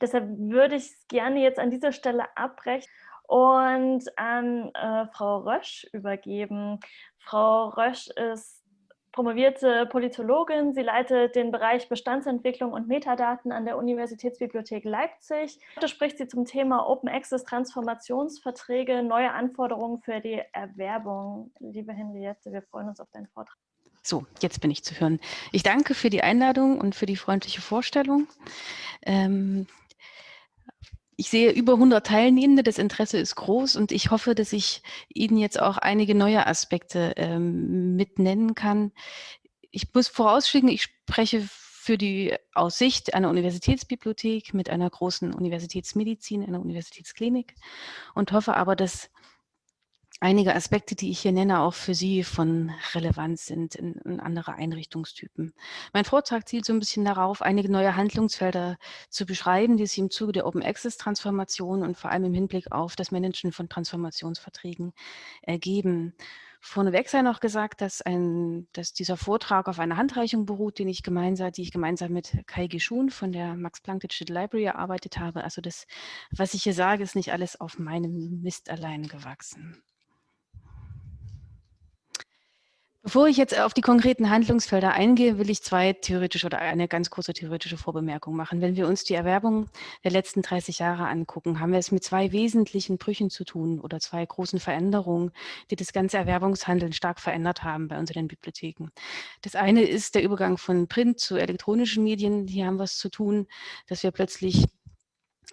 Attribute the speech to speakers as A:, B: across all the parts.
A: Deshalb würde ich es gerne jetzt an dieser Stelle abbrechen und an äh, Frau Rösch übergeben. Frau Rösch ist promovierte Politologin. Sie leitet den Bereich Bestandsentwicklung und Metadaten an der Universitätsbibliothek Leipzig. Heute spricht sie zum Thema Open Access Transformationsverträge, neue Anforderungen für die Erwerbung. Liebe Henriette, wir freuen uns auf deinen Vortrag.
B: So, jetzt bin ich zu hören. Ich danke für die Einladung und für die freundliche Vorstellung. Ähm, ich sehe über 100 Teilnehmende, das Interesse ist groß und ich hoffe, dass ich Ihnen jetzt auch einige neue Aspekte ähm, mit nennen kann. Ich muss vorausschicken, ich spreche für die Aussicht einer Universitätsbibliothek mit einer großen Universitätsmedizin, einer Universitätsklinik und hoffe aber, dass einige Aspekte, die ich hier nenne, auch für Sie von Relevanz sind in, in, andere Einrichtungstypen. Mein Vortrag zielt so ein bisschen darauf, einige neue Handlungsfelder zu beschreiben, die sich im Zuge der Open Access Transformation und vor allem im Hinblick auf das Managen von Transformationsverträgen ergeben. Vorneweg sei noch gesagt, dass, ein, dass dieser Vortrag auf einer Handreichung beruht, den ich gemeinsam, die ich gemeinsam mit Kai Geschun von der Max-Planck Digital Library erarbeitet habe. Also das, was ich hier sage, ist nicht alles auf meinem Mist allein gewachsen. Bevor ich jetzt auf die konkreten Handlungsfelder eingehe, will ich zwei theoretische oder eine ganz kurze theoretische Vorbemerkung machen. Wenn wir uns die Erwerbung der letzten 30 Jahre angucken, haben wir es mit zwei wesentlichen Brüchen zu tun oder zwei großen Veränderungen, die das ganze Erwerbungshandeln stark verändert haben bei unseren Bibliotheken. Das eine ist der Übergang von Print zu elektronischen Medien. Hier haben wir es zu tun, dass wir plötzlich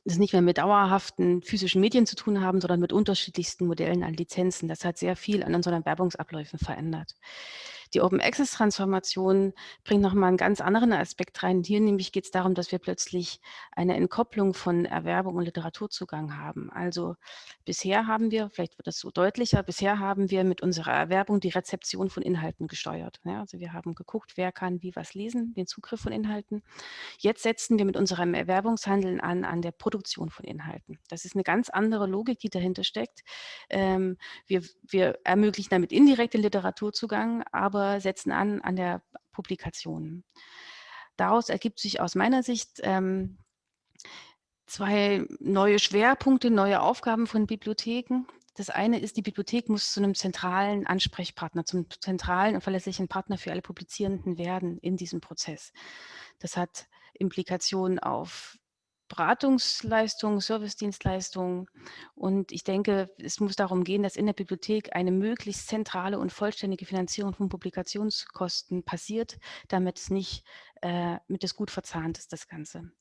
B: das nicht mehr mit dauerhaften physischen Medien zu tun haben, sondern mit unterschiedlichsten Modellen an Lizenzen. Das hat sehr viel an unseren Werbungsabläufen verändert. Die Open Access Transformation bringt nochmal einen ganz anderen Aspekt rein. Hier nämlich geht es darum, dass wir plötzlich eine Entkopplung von Erwerbung und Literaturzugang haben. Also bisher haben wir, vielleicht wird das so deutlicher, bisher haben wir mit unserer Erwerbung die Rezeption von Inhalten gesteuert. Ja, also wir haben geguckt, wer kann wie was lesen, den Zugriff von Inhalten. Jetzt setzen wir mit unserem Erwerbungshandeln an, an der Produktion von Inhalten. Das ist eine ganz andere Logik, die dahinter steckt. Ähm, wir, wir ermöglichen damit indirekten Literaturzugang, aber aber setzen an an der Publikation. Daraus ergibt sich aus meiner Sicht ähm, zwei neue Schwerpunkte, neue Aufgaben von Bibliotheken. Das eine ist, die Bibliothek muss zu einem zentralen Ansprechpartner, zum zentralen und verlässlichen Partner für alle Publizierenden werden in diesem Prozess. Das hat Implikationen auf Beratungsleistungen, Servicedienstleistungen. Und ich denke, es muss darum gehen, dass in der Bibliothek eine möglichst zentrale und vollständige Finanzierung von Publikationskosten passiert, damit es nicht, äh, mit es gut verzahnt ist, das Ganze.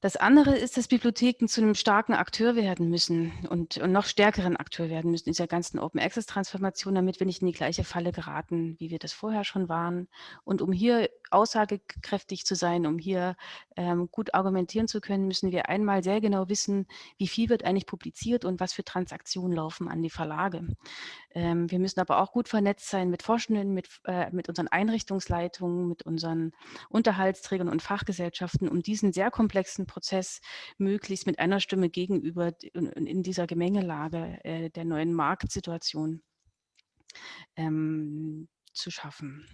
B: Das andere ist, dass Bibliotheken zu einem starken Akteur werden müssen und, und noch stärkeren Akteur werden müssen in dieser ganzen Open Access Transformation, damit wir nicht in die gleiche Falle geraten, wie wir das vorher schon waren. Und um hier aussagekräftig zu sein, um hier ähm, gut argumentieren zu können, müssen wir einmal sehr genau wissen, wie viel wird eigentlich publiziert und was für Transaktionen laufen an die Verlage. Ähm, wir müssen aber auch gut vernetzt sein mit Forschenden, mit, äh, mit unseren Einrichtungsleitungen, mit unseren Unterhaltsträgern und Fachgesellschaften, um diesen sehr komplexen Prozess möglichst mit einer Stimme gegenüber in, dieser Gemengelage äh, der neuen Marktsituation ähm, zu schaffen.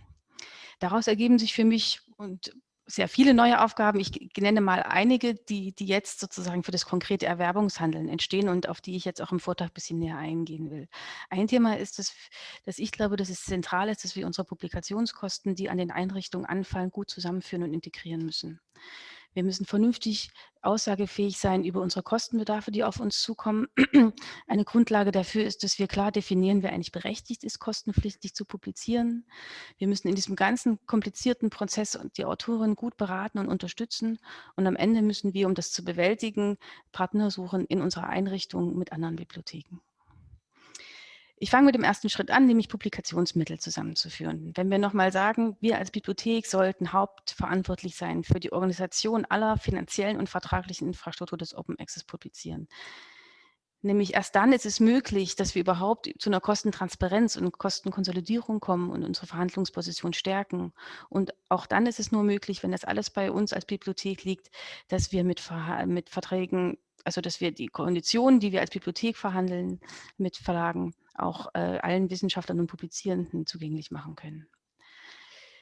B: Daraus ergeben sich für mich und sehr viele neue Aufgaben. Ich nenne mal einige, die, die jetzt sozusagen für das konkrete Erwerbungshandeln entstehen und auf die ich jetzt auch im Vortrag ein bisschen näher eingehen will. Ein Thema ist, dass, dass ich glaube, dass es zentral ist, dass wir unsere Publikationskosten, die an den Einrichtungen anfallen, gut zusammenführen und integrieren müssen. Wir müssen vernünftig aussagefähig sein über unsere Kostenbedarfe, die auf uns zukommen. Eine Grundlage dafür ist, dass wir klar definieren, wer eigentlich berechtigt ist, kostenpflichtig zu publizieren. Wir müssen in diesem ganzen komplizierten Prozess die Autoren gut beraten und unterstützen. Und am Ende müssen wir, um das zu bewältigen, Partner suchen in unserer Einrichtung mit anderen Bibliotheken. Ich fange mit dem ersten Schritt an, nämlich Publikationsmittel zusammenzuführen. Wenn wir nochmal sagen, wir als Bibliothek sollten hauptverantwortlich sein für die Organisation aller finanziellen und vertraglichen Infrastruktur des Open Access Publizieren. Nämlich erst dann ist es möglich, dass wir überhaupt zu einer Kostentransparenz und Kostenkonsolidierung kommen und unsere Verhandlungsposition stärken. Und auch dann ist es nur möglich, wenn das alles bei uns als Bibliothek liegt, dass wir mit, Ver mit Verträgen, also dass wir die Konditionen, die wir als Bibliothek verhandeln mit Verlagen, auch äh, allen Wissenschaftlern und Publizierenden zugänglich machen können.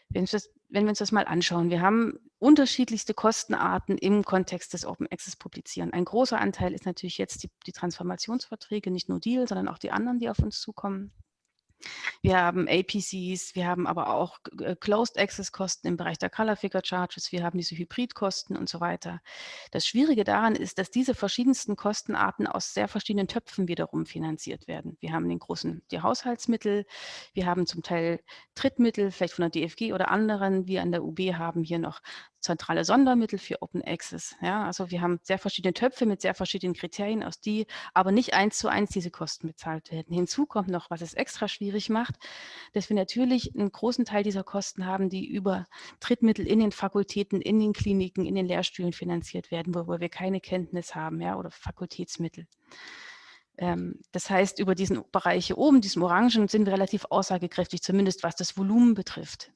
B: Wenn, das, wenn wir uns das mal anschauen, wir haben unterschiedlichste Kostenarten im Kontext des Open Access Publizieren. Ein großer Anteil ist natürlich jetzt die, die Transformationsverträge, nicht nur Deal, sondern auch die anderen, die auf uns zukommen. Wir haben APCs, wir haben aber auch äh, Closed Access Kosten im Bereich der Color Figure Charges, wir haben diese Hybridkosten und so weiter. Das Schwierige daran ist, dass diese verschiedensten Kostenarten aus sehr verschiedenen Töpfen wiederum finanziert werden. Wir haben den großen, die Haushaltsmittel, wir haben zum Teil Drittmittel, vielleicht von der DFG oder anderen. Wir an der UB haben hier noch zentrale Sondermittel für Open Access. Ja, also wir haben sehr verschiedene Töpfe mit sehr verschiedenen Kriterien, aus die aber nicht eins zu eins diese Kosten bezahlt werden. Hinzu kommt noch, was es extra schwierig macht, dass wir natürlich einen großen Teil dieser Kosten haben, die über Drittmittel in den Fakultäten, in den Kliniken, in den Lehrstühlen finanziert werden, wo, wir keine Kenntnis haben, ja, oder Fakultätsmittel. Ähm, das heißt, über diesen Bereich hier oben, diesem Orangen, sind wir relativ aussagekräftig, zumindest was das Volumen betrifft.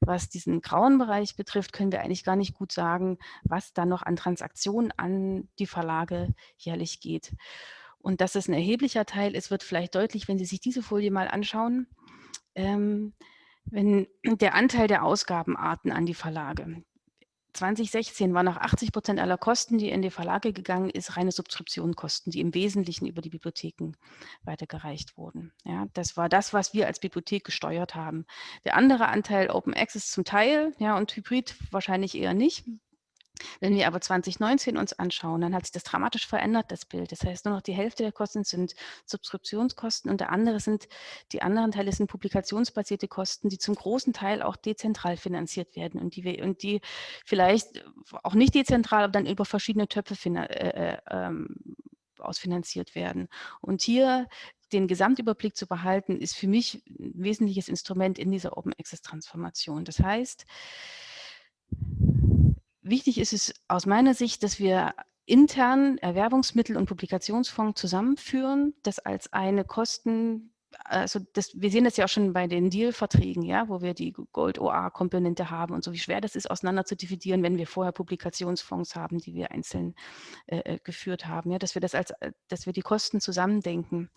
B: Was diesen grauen Bereich betrifft, können wir eigentlich gar nicht gut sagen, was da noch an Transaktionen an die Verlage jährlich geht. Und dass es ein erheblicher Teil ist, wird vielleicht deutlich, wenn Sie sich diese Folie mal anschauen. Ähm, wenn der Anteil der Ausgabenarten an die Verlage. 2016 waren nach 80 Prozent aller Kosten, die in die Verlage gegangen ist, reine Subskriptionkosten, die im Wesentlichen über die Bibliotheken weitergereicht wurden. Ja, das war das, was wir als Bibliothek gesteuert haben. Der andere Anteil Open Access zum Teil ja, und Hybrid wahrscheinlich eher nicht. Wenn wir aber 2019 uns anschauen, dann hat sich das dramatisch verändert, das Bild. Das heißt, nur noch die Hälfte der Kosten sind Subskriptionskosten und der andere sind, die anderen Teile sind publikationsbasierte Kosten, die zum großen Teil auch dezentral finanziert werden und die, wir, und die vielleicht auch nicht dezentral, aber dann über verschiedene Töpfe äh, äh, ähm, ausfinanziert werden. Und hier den Gesamtüberblick zu behalten, ist für mich ein wesentliches Instrument in dieser Open Access Transformation. Das heißt, Wichtig ist es aus meiner Sicht, dass wir intern Erwerbungsmittel und Publikationsfonds zusammenführen, das als eine Kosten also das, wir sehen das ja auch schon bei den Deal-Verträgen, ja, wo wir die Gold-OA-Komponente haben und so, wie schwer das ist, auseinander zu dividieren, wenn wir vorher Publikationsfonds haben, die wir einzeln äh, äh geführt haben, ja, dass wir das als, äh, dass wir die Kosten zusammendenken.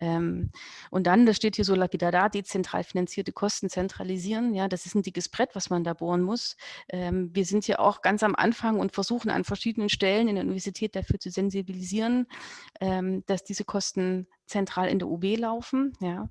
B: Ähm, und dann, das steht hier so lapidar da, dezentral finanzierte Kosten zentralisieren, ja, das ist ein dickes Brett, was man da bohren muss. Ähm, wir sind hier auch ganz am Anfang und versuchen an verschiedenen Stellen in der Universität dafür zu sensibilisieren, ähm, dass diese Kosten zentral in der UB laufen. Ja.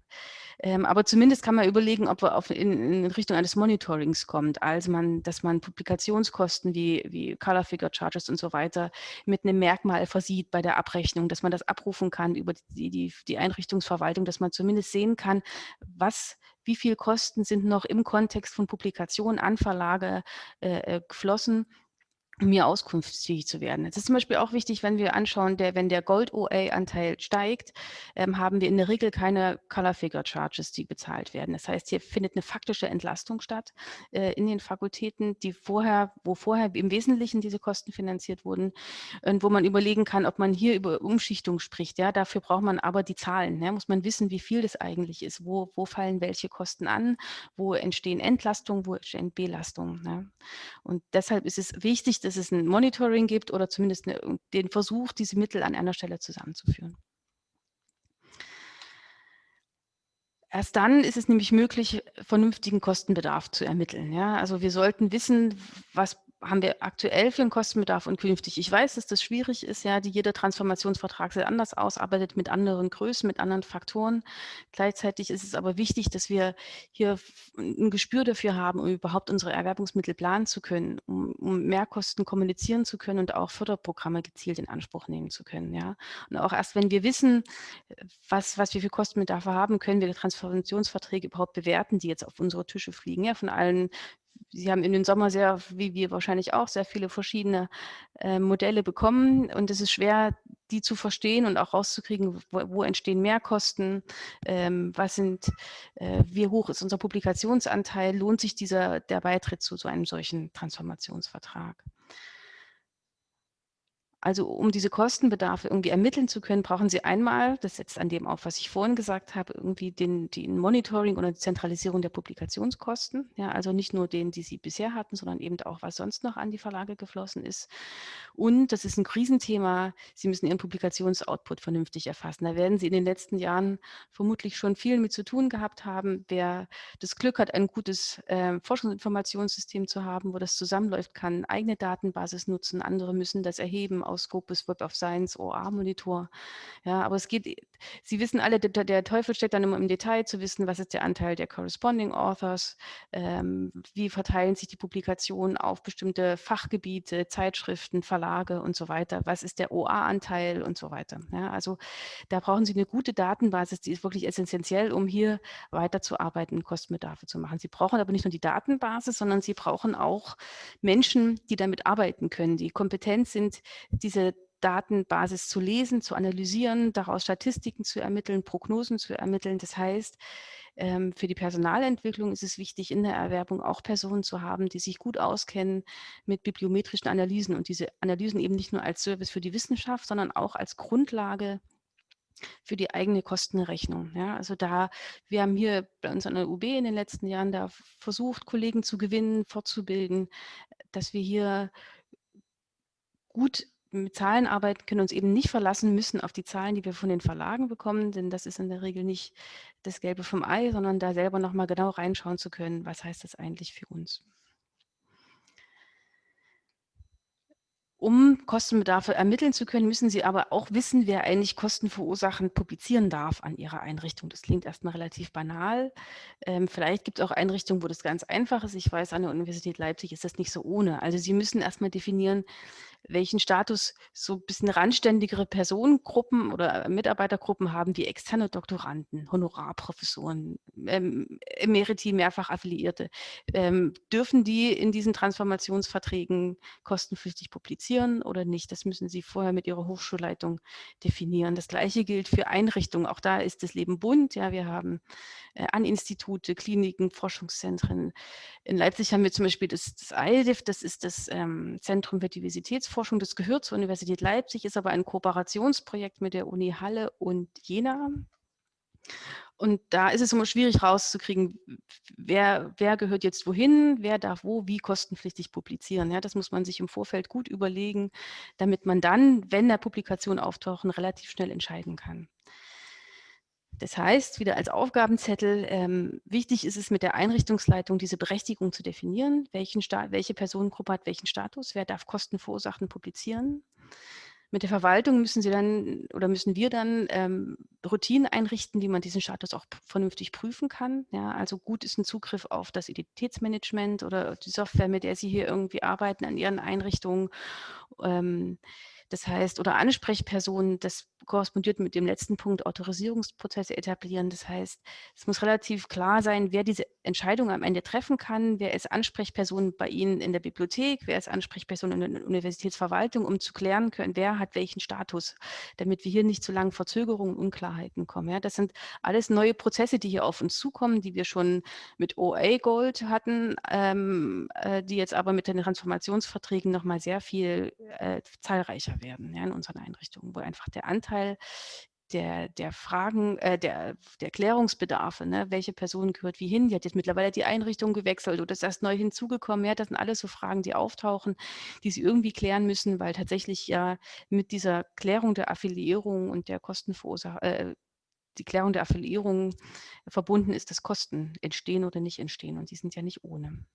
B: Ähm, aber zumindest kann man überlegen, ob wir auf, in, in, Richtung eines Monitorings kommt, also man, dass man Publikationskosten wie, wie Color Figure Charges und so weiter mit einem Merkmal versieht bei der Abrechnung, dass man das abrufen kann über die, die, die Einrichtungsverwaltung, dass man zumindest sehen kann, was wie viel Kosten sind noch im Kontext von Publikationen an Verlage äh, äh geflossen hier auskunftsfähig zu werden. Es ist zum Beispiel auch wichtig, wenn wir anschauen, der, wenn der Gold-OA-Anteil steigt, ähm, haben wir in der Regel keine Color-Figure-Charges, die bezahlt werden. Das heißt, hier findet eine faktische Entlastung statt äh, in den Fakultäten, die vorher, wo vorher im Wesentlichen diese Kosten finanziert wurden und wo man überlegen kann, ob man hier über Umschichtung spricht. Ja, dafür braucht man aber die Zahlen. Ja, muss man wissen, wie viel das eigentlich ist, wo, wo fallen welche Kosten an, wo entstehen Entlastungen, wo entstehen Belastungen. Ja. Und deshalb ist es wichtig, dass es ein Monitoring gibt oder zumindest eine, den Versuch, diese Mittel an einer Stelle zusammenzuführen. Erst dann ist es nämlich möglich, vernünftigen Kostenbedarf zu ermitteln. Ja? Also wir sollten wissen, was haben wir aktuell für einen Kostenbedarf und künftig. Ich weiß, dass das schwierig ist, ja, die jeder Transformationsvertrag sehr anders ausarbeitet mit anderen Größen, mit anderen Faktoren. Gleichzeitig ist es aber wichtig, dass wir hier ein Gespür dafür haben, um überhaupt unsere Erwerbungsmittel planen zu können, um, um Mehrkosten kommunizieren zu können und auch Förderprogramme gezielt in Anspruch nehmen zu können. Ja. Und auch erst, wenn wir wissen, was, was wir für Kostenbedarfe haben, können wir Transformationsverträge überhaupt bewerten, die jetzt auf unsere Tische fliegen, ja, von allen Sie haben in den Sommer sehr, wie wir wahrscheinlich auch, sehr viele verschiedene äh, Modelle bekommen. Und es ist schwer, die zu verstehen und auch rauszukriegen, wo, wo entstehen Mehrkosten, ähm, was sind, äh, wie hoch ist unser Publikationsanteil, lohnt sich dieser, der Beitritt zu so einem solchen Transformationsvertrag. Also um diese Kostenbedarfe irgendwie ermitteln zu können, brauchen Sie einmal, das setzt an dem auf, was ich vorhin gesagt habe, irgendwie den, den Monitoring oder die Zentralisierung der Publikationskosten. Ja, also nicht nur den, die Sie bisher hatten, sondern eben auch, was sonst noch an die Verlage geflossen ist. Und das ist ein Krisenthema, Sie müssen Ihren Publikationsoutput vernünftig erfassen. Da werden Sie in den letzten Jahren vermutlich schon viel mit zu tun gehabt haben. Wer das Glück hat, ein gutes äh, Forschungsinformationssystem zu haben, wo das zusammenläuft, kann eigene Datenbasis nutzen. Andere müssen das erheben aus Scopus Web of Science OA-Monitor. Ja, aber es geht, Sie wissen alle, der, der, Teufel steckt dann immer im Detail zu wissen, was ist der Anteil der Corresponding Authors, ähm, wie verteilen sich die Publikationen auf bestimmte Fachgebiete, Zeitschriften, Verlage und so weiter, was ist der OA-Anteil und so weiter. Ja, also da brauchen Sie eine gute Datenbasis, die ist wirklich essentiell, um hier weiterzuarbeiten, Kostenbedarfe zu machen. Sie brauchen aber nicht nur die Datenbasis, sondern Sie brauchen auch Menschen, die damit arbeiten können, die kompetent sind, diese Datenbasis zu lesen, zu analysieren, daraus Statistiken zu ermitteln, Prognosen zu ermitteln. Das heißt, ähm, für die Personalentwicklung ist es wichtig, in der Erwerbung auch Personen zu haben, die sich gut auskennen mit bibliometrischen Analysen und diese Analysen eben nicht nur als Service für die Wissenschaft, sondern auch als Grundlage für die eigene Kostenrechnung. Ja, also da, wir haben hier bei uns an der UB in den letzten Jahren da versucht, Kollegen zu gewinnen, fortzubilden, dass wir hier gut mit Zahlen arbeiten können, uns eben nicht verlassen müssen auf die Zahlen, die wir von den Verlagen bekommen, denn das ist in der Regel nicht das Gelbe vom Ei, sondern da selber nochmal genau reinschauen zu können, was heißt das eigentlich für uns. Um Kostenbedarfe ermitteln zu können, müssen Sie aber auch wissen, wer eigentlich Kosten verursachen publizieren darf an Ihrer Einrichtung. Das klingt erstmal relativ banal. Ähm, vielleicht gibt es auch Einrichtungen, wo das ganz einfach ist. Ich weiß, an der Universität Leipzig ist das nicht so ohne. Also Sie müssen erstmal definieren, welchen Status so ein bisschen randständigere Personengruppen oder Mitarbeitergruppen haben wie externe Doktoranden, Honorarprofessoren, ähm, Emeriti, mehrfach Affiliierte. Ähm, dürfen die in diesen Transformationsverträgen kostenpflichtig publizieren oder nicht? Das müssen Sie vorher mit Ihrer Hochschulleitung definieren. Das Gleiche gilt für Einrichtungen. Auch da ist das Leben bunt. Ja, wir haben äh, an Institute, Kliniken, Forschungszentren. In Leipzig haben wir zum Beispiel das, das ILDIF, das ist das ähm, Zentrum für Diversitätsforschung, das gehört zur Universität Leipzig, ist aber ein Kooperationsprojekt mit der Uni Halle und Jena. Und da ist es immer schwierig rauszukriegen, wer, wer gehört jetzt wohin, wer darf wo, wie kostenpflichtig publizieren. Ja, das muss man sich im Vorfeld gut überlegen, damit man dann, wenn der Publikation auftauchen, relativ schnell entscheiden kann. Das heißt, wieder als Aufgabenzettel, ähm, wichtig ist es mit der Einrichtungsleitung, diese Berechtigung zu definieren, welchen welche Personengruppe hat welchen Status, wer darf Kosten verursachen, publizieren. Mit der Verwaltung müssen Sie dann oder müssen wir dann ähm, Routinen einrichten, wie man diesen Status auch vernünftig prüfen kann. Ja, also gut ist ein Zugriff auf das Identitätsmanagement oder die Software, mit der Sie hier irgendwie arbeiten an Ihren Einrichtungen. Ähm, das heißt, oder Ansprechpersonen, das korrespondiert mit dem letzten Punkt, Autorisierungsprozesse etablieren. Das heißt, es muss relativ klar sein, wer diese Entscheidung am Ende treffen kann, wer ist Ansprechperson bei Ihnen in der Bibliothek, wer ist Ansprechperson in der Universitätsverwaltung, um zu klären können, wer hat welchen Status, damit wir hier nicht zu langen Verzögerungen und Unklarheiten kommen. Ja, das sind alles neue Prozesse, die hier auf uns zukommen, die wir schon mit OA Gold hatten, ähm, äh, die jetzt aber mit den Transformationsverträgen nochmal sehr viel äh, zahlreicher werden ja, in unseren Einrichtungen, wo einfach der Anteil der, der Fragen, äh, der, der Klärungsbedarfe, ne? welche Person gehört wie hin, die hat jetzt mittlerweile die Einrichtung gewechselt oder ist erst neu hinzugekommen. Ja, das sind alles so Fragen, die auftauchen, die sie irgendwie klären müssen, weil tatsächlich ja mit dieser Klärung der Affiliierung und der Kostenverursacher, äh, die Klärung der Affiliierung verbunden ist, dass Kosten entstehen oder nicht entstehen und die sind ja nicht ohne.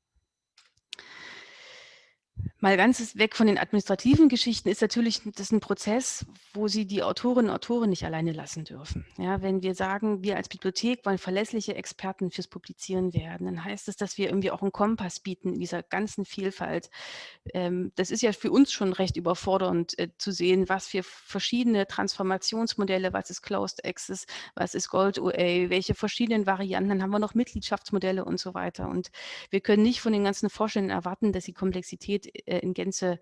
B: Mal ganz weg von den administrativen Geschichten ist natürlich das ein Prozess, wo Sie die Autorinnen und Autoren nicht alleine lassen dürfen. Ja, wenn wir sagen, wir als Bibliothek wollen verlässliche Experten fürs Publizieren werden, dann heißt das, dass wir irgendwie auch einen Kompass bieten in dieser ganzen Vielfalt. Ähm, das ist ja für uns schon recht überfordernd äh, zu sehen, was für verschiedene Transformationsmodelle, was ist Closed Access, was ist Gold OA, welche verschiedenen Varianten, dann haben wir noch Mitgliedschaftsmodelle und so weiter. Und wir können nicht von den ganzen Forschenden erwarten, dass sie Komplexität in Gänze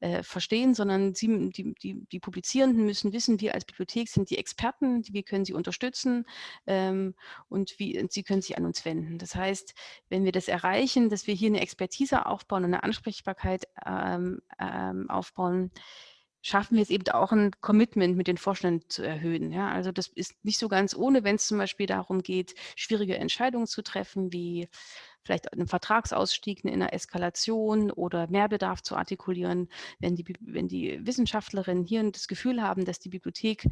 B: äh, verstehen, sondern sie, die, die, die Publizierenden müssen wissen, wir als Bibliothek sind die Experten, wie können sie unterstützen ähm, und wie sie können sich an uns wenden. Das heißt, wenn wir das erreichen, dass wir hier eine Expertise aufbauen und eine Ansprechbarkeit ähm, ähm, aufbauen, schaffen wir es eben auch ein Commitment mit den Vorständen zu erhöhen. Ja? Also das ist nicht so ganz ohne, wenn es zum Beispiel darum geht, schwierige Entscheidungen zu treffen, wie vielleicht einen Vertragsausstieg in einer Eskalation oder Mehrbedarf zu artikulieren, wenn die, wenn die Wissenschaftlerinnen hier das Gefühl haben, dass die Bibliothek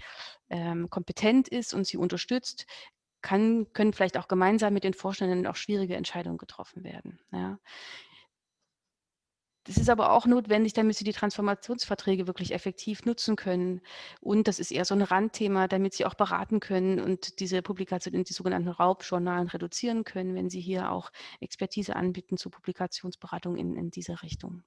B: ähm, kompetent ist und sie unterstützt, kann, können vielleicht auch gemeinsam mit den Vorständen auch schwierige Entscheidungen getroffen werden. Ja. Das ist aber auch notwendig, damit Sie die Transformationsverträge wirklich effektiv nutzen können. Und das ist eher so ein Randthema, damit Sie auch beraten können und diese Publikation in die sogenannten Raubjournalen reduzieren können, wenn Sie hier auch Expertise anbieten zur Publikationsberatung in, in dieser Richtung.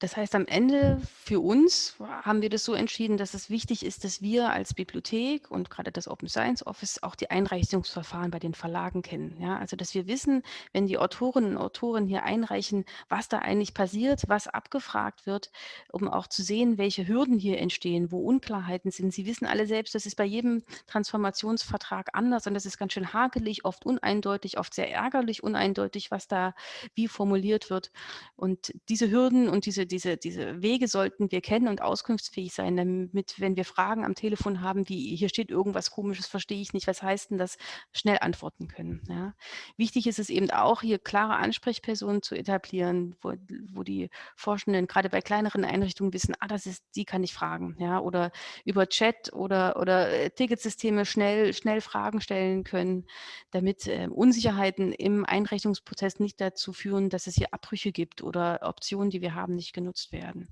B: Das heißt, am Ende für uns haben wir das so entschieden, dass es wichtig ist, dass wir als Bibliothek und gerade das Open Science Office auch die Einreichungsverfahren bei den Verlagen kennen. Ja, also, dass wir wissen, wenn die Autorinnen und Autoren hier einreichen, was da eigentlich passiert, was abgefragt wird, um auch zu sehen, welche Hürden hier entstehen, wo Unklarheiten sind. Sie wissen alle selbst, das ist bei jedem Transformationsvertrag anders und das ist ganz schön hakelig, oft uneindeutig, oft sehr ärgerlich uneindeutig, was da wie formuliert wird. Und diese Hürden und diese diese, diese Wege sollten wir kennen und auskunftsfähig sein, damit, wenn wir Fragen am Telefon haben, wie hier steht irgendwas komisches, verstehe ich nicht, was heißt denn das, schnell antworten können. Ja. Wichtig ist es eben auch, hier klare Ansprechpersonen zu etablieren, wo, wo die Forschenden gerade bei kleineren Einrichtungen wissen, ah, das ist, die kann ich fragen, ja, oder über Chat oder, oder äh, Ticketsysteme schnell, schnell Fragen stellen können, damit äh, Unsicherheiten im Einrichtungsprozess nicht dazu führen, dass es hier Abbrüche gibt oder Optionen, die wir haben, nicht genutzt werden.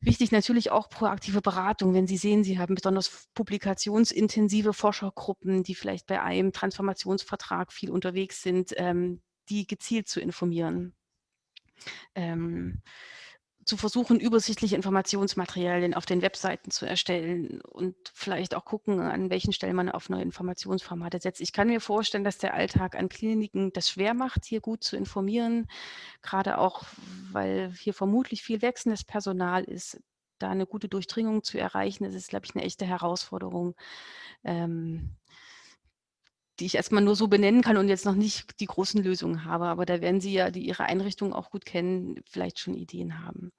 B: Wichtig natürlich auch proaktive Beratung, wenn Sie sehen, Sie haben besonders publikationsintensive Forschergruppen, die vielleicht bei einem Transformationsvertrag viel unterwegs sind, ähm, die gezielt zu informieren. Ähm, zu versuchen, übersichtliche Informationsmaterialien auf den Webseiten zu erstellen und vielleicht auch gucken, an welchen Stellen man auf neue Informationsformate setzt. Ich kann mir vorstellen, dass der Alltag an Kliniken das schwer macht, hier gut zu informieren, gerade auch, weil hier vermutlich viel wechselndes Personal ist. Da eine gute Durchdringung zu erreichen, das ist, glaube ich, eine echte Herausforderung. Ähm, die ich erstmal nur so benennen kann und jetzt noch nicht die großen Lösungen habe. Aber da werden Sie ja, die Ihre Einrichtung auch gut kennen, vielleicht schon Ideen haben.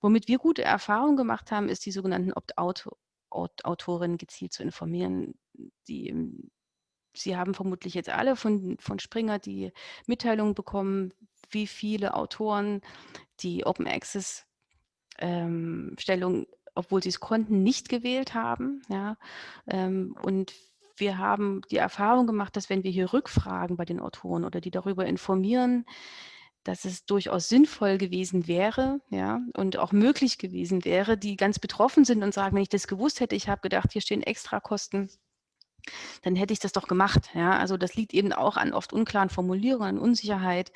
B: Womit wir gute Erfahrungen gemacht haben, ist die sogenannten Opt-out-Autorinnen gezielt zu informieren. Die, Sie haben vermutlich jetzt alle von, von Springer die Mitteilung bekommen, wie viele Autoren die Open Access ähm, Stellung, obwohl sie es konnten, nicht gewählt haben. Ja, ähm, und wir haben die Erfahrung gemacht, dass wenn wir hier rückfragen bei den Autoren oder die darüber informieren, dass es durchaus sinnvoll gewesen wäre, ja, und auch möglich gewesen wäre, die ganz betroffen sind und sagen, wenn ich das gewusst hätte, ich habe gedacht, hier stehen Extrakosten dann hätte ich das doch gemacht. Ja? Also das liegt eben auch an oft unklaren Formulierungen, an Unsicherheit.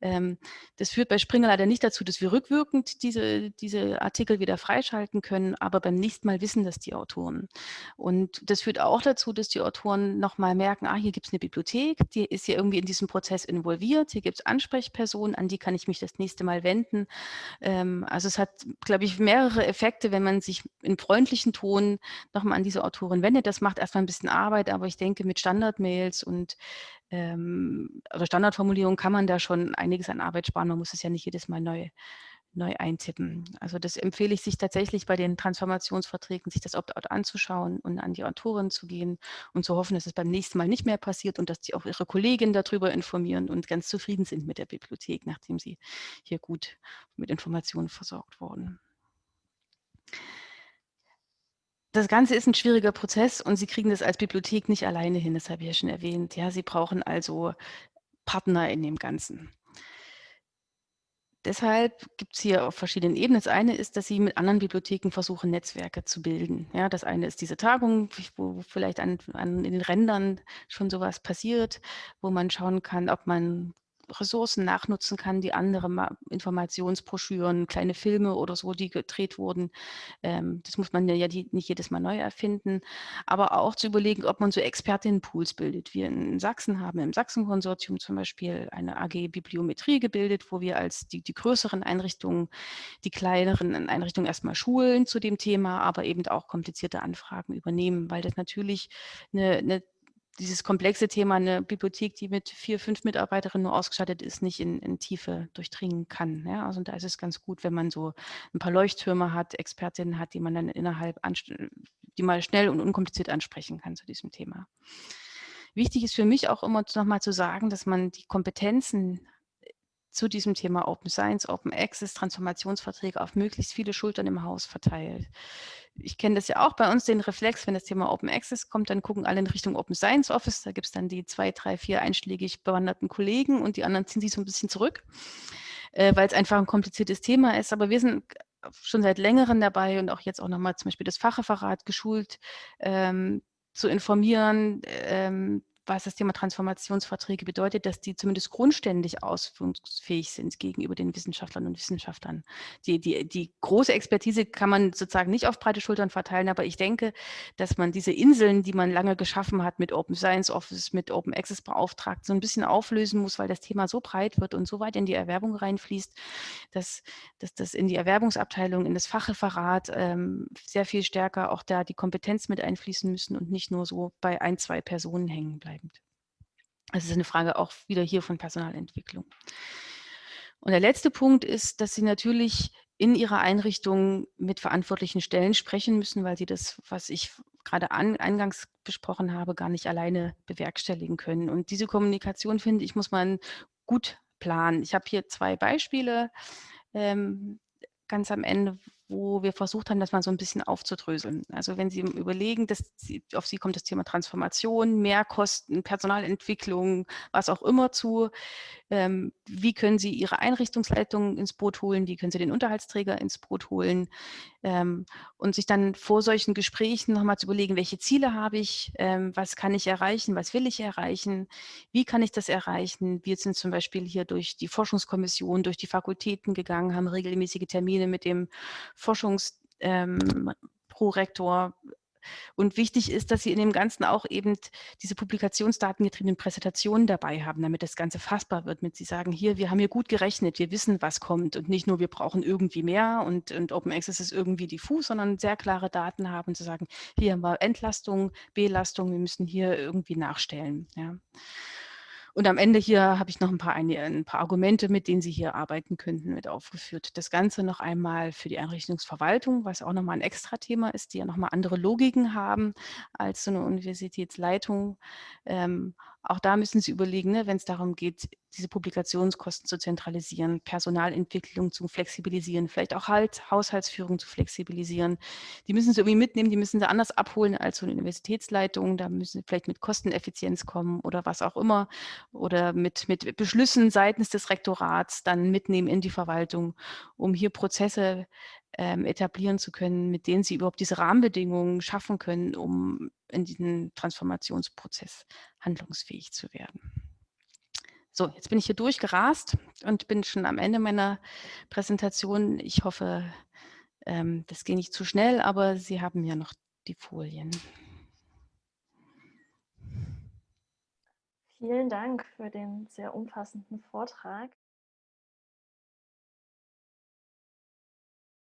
B: Ähm, das führt bei Springer leider nicht dazu, dass wir rückwirkend diese, diese Artikel wieder freischalten können, aber beim nächsten Mal wissen das die Autoren. Und das führt auch dazu, dass die Autoren nochmal merken, ah, hier gibt es eine Bibliothek, die ist hier irgendwie in diesem Prozess involviert, hier gibt es Ansprechpersonen, an die kann ich mich das nächste Mal wenden. Ähm, also es hat, glaube ich, mehrere Effekte, wenn man sich in freundlichen Ton nochmal an diese Autoren wendet. Das macht erstmal ein bisschen Arbeit, aber ich denke, mit Standardmails und ähm, also Standardformulierungen kann man da schon einiges an Arbeit sparen. Man muss es ja nicht jedes Mal neu, neu eintippen. Also das empfehle ich sich tatsächlich bei den Transformationsverträgen, sich das Opt-out anzuschauen und an die Autoren zu gehen und zu hoffen, dass es beim nächsten Mal nicht mehr passiert und dass die auch ihre Kolleginnen darüber informieren und ganz zufrieden sind mit der Bibliothek, nachdem sie hier gut mit Informationen versorgt wurden das Ganze ist ein schwieriger Prozess und Sie kriegen das als Bibliothek nicht alleine hin, das habe ich ja schon erwähnt. Ja, Sie brauchen also Partner in dem Ganzen. Deshalb gibt es hier auf verschiedenen Ebenen. Das eine ist, dass Sie mit anderen Bibliotheken versuchen, Netzwerke zu bilden. Ja, das eine ist diese Tagung, wo vielleicht an, an in den Rändern schon sowas passiert, wo man schauen kann, ob man Ressourcen nachnutzen kann, die andere Informationsbroschüren, kleine Filme oder so, die gedreht wurden. Ähm, das muss man ja nicht jedes Mal neu erfinden, aber auch zu überlegen, ob man so Expertinnenpools bildet. Wir in Sachsen haben im Sachsen-Konsortium zum Beispiel eine AG Bibliometrie gebildet, wo wir als die, die größeren Einrichtungen, die kleineren Einrichtungen erstmal schulen zu dem Thema, aber eben auch komplizierte Anfragen übernehmen, weil das natürlich eine, eine dieses komplexe Thema eine Bibliothek, die mit vier, fünf Mitarbeiterinnen nur ausgestattet ist, nicht in, in Tiefe durchdringen kann. Ja? Also da ist es ganz gut, wenn man so ein paar Leuchttürme hat, Expertinnen hat, die man dann innerhalb, die mal schnell und unkompliziert ansprechen kann zu diesem Thema. Wichtig ist für mich auch immer nochmal zu sagen, dass man die Kompetenzen zu diesem Thema Open Science, Open Access, Transformationsverträge auf möglichst viele Schultern im Haus verteilt. Ich kenne das ja auch bei uns, den Reflex, wenn das Thema Open Access kommt, dann gucken alle in Richtung Open Science Office. Da gibt es dann die zwei, drei, vier einschlägig bewanderten Kollegen und die anderen ziehen sich so ein bisschen zurück, äh, weil es einfach ein kompliziertes Thema ist. Aber wir sind schon seit längerem dabei und auch jetzt auch nochmal zum Beispiel das Fachreferat geschult, ähm, zu informieren, ähm, was das Thema Transformationsverträge bedeutet, dass die zumindest grundständig ausführungsfähig sind gegenüber den Wissenschaftlern und Wissenschaftlern. Die, die, die große Expertise kann man sozusagen nicht auf breite Schultern verteilen, aber ich denke, dass man diese Inseln, die man lange geschaffen hat mit Open Science Office, mit Open Access Beauftragten, so ein bisschen auflösen muss, weil das Thema so breit wird und so weit in die Erwerbung reinfließt, dass, dass das in die Erwerbungsabteilung, in das Fachreferat ähm, sehr viel stärker auch da die Kompetenz mit einfließen müssen und nicht nur so bei ein, zwei Personen hängen bleiben bleibend. Das ist eine Frage auch wieder hier von Personalentwicklung. Und der letzte Punkt ist, dass Sie natürlich in Ihrer Einrichtung mit verantwortlichen Stellen sprechen müssen, weil Sie das, was ich gerade an, eingangs besprochen habe, gar nicht alleine bewerkstelligen können. Und diese Kommunikation, finde ich, muss man gut planen. Ich habe hier zwei Beispiele ähm, ganz am Ende, wo wir versucht haben, das mal so ein bisschen aufzudröseln. Also wenn Sie überlegen, dass Sie, auf Sie kommt das Thema Transformation, Mehrkosten, Personalentwicklung, was auch immer zu, ähm, wie können Sie Ihre Einrichtungsleitung ins Boot holen, wie können Sie den Unterhaltsträger ins Boot holen? Ähm, und sich dann vor solchen Gesprächen nochmal zu überlegen, welche Ziele habe ich, ähm, was kann ich erreichen, was will ich erreichen, wie kann ich das erreichen. Wir sind zum Beispiel hier durch die Forschungskommission, durch die Fakultäten gegangen, haben regelmäßige Termine mit dem Forschungsprorektor und wichtig ist, dass Sie in dem Ganzen auch eben diese publikationsdatengetriebenen Präsentationen dabei haben, damit das Ganze fassbar wird, mit Sie sagen, hier, wir haben hier gut gerechnet, wir wissen, was kommt und nicht nur, wir brauchen irgendwie mehr und, und Open Access ist irgendwie diffus, sondern sehr klare Daten haben zu sagen, hier haben wir Entlastung, Belastung, wir müssen hier irgendwie nachstellen. Ja. Und am Ende hier habe ich noch ein paar, ein paar Argumente, mit denen Sie hier arbeiten könnten, mit aufgeführt. Das Ganze noch einmal für die Einrichtungsverwaltung, was auch nochmal ein Extra-Thema ist, die ja nochmal andere Logiken haben als so eine Universitätsleitung. Ähm, auch da müssen Sie überlegen, ne, wenn es darum geht, diese Publikationskosten zu zentralisieren, Personalentwicklung zu flexibilisieren, vielleicht auch halt Haushaltsführung zu flexibilisieren. Die müssen Sie irgendwie mitnehmen, die müssen Sie anders abholen als so eine Universitätsleitung. Da müssen Sie vielleicht mit Kosteneffizienz kommen oder was auch immer oder mit, mit Beschlüssen seitens des Rektorats dann mitnehmen in die Verwaltung, um hier Prozesse ähm, etablieren zu können, mit denen sie überhaupt diese Rahmenbedingungen schaffen können, um in diesen Transformationsprozess handlungsfähig zu werden. So, jetzt bin ich hier durchgerast und bin schon am Ende meiner Präsentation. Ich hoffe, ähm, das ging nicht zu schnell, aber Sie haben ja noch die Folien.
A: Vielen Dank für den sehr umfassenden Vortrag.